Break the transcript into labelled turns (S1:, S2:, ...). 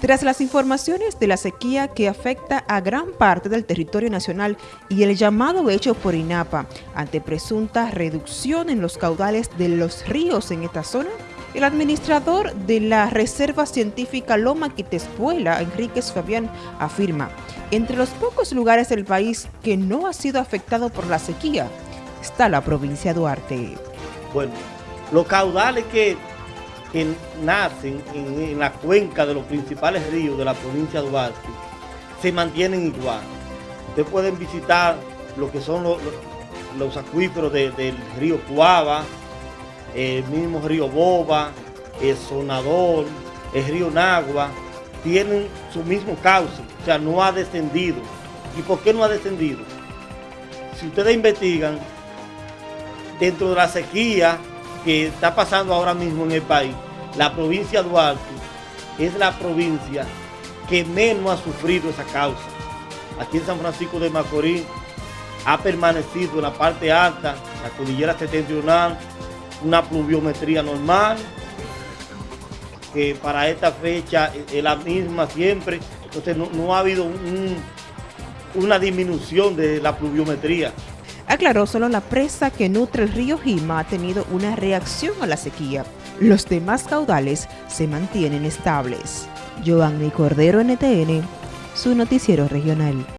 S1: Tras las informaciones de la sequía que afecta a gran parte del territorio nacional y el llamado hecho por INAPA ante presunta reducción en los caudales de los ríos en esta zona, el administrador de la Reserva Científica Loma Quitespuela, Enríquez Fabián, afirma, entre los pocos lugares del país que no ha sido afectado por la sequía, está la provincia de Duarte.
S2: Bueno, los caudales que que nacen en, la cuenca de los principales ríos de la provincia de Duarte se mantienen igual. Ustedes pueden visitar lo que son los, acuíferos del río Cuava, el mismo río Boba, el Sonador, el río Nagua, tienen su mismo cauce, o sea, no ha descendido. ¿Y por qué no ha descendido? Si ustedes investigan, dentro de la sequía que está pasando ahora mismo en el país, la provincia de Duarte es la provincia que menos ha sufrido esa causa. Aquí en San Francisco de Macorís ha permanecido en la parte alta, la cordillera septentrional, una pluviometría normal, que para esta fecha es la misma siempre, entonces no, ha habido una disminución de la pluviometría.
S1: Aclaró solo la presa que nutre el río Jima ha tenido una reacción a la sequía. Los demás caudales se mantienen estables. Giovanni Cordero NTN, su noticiero regional.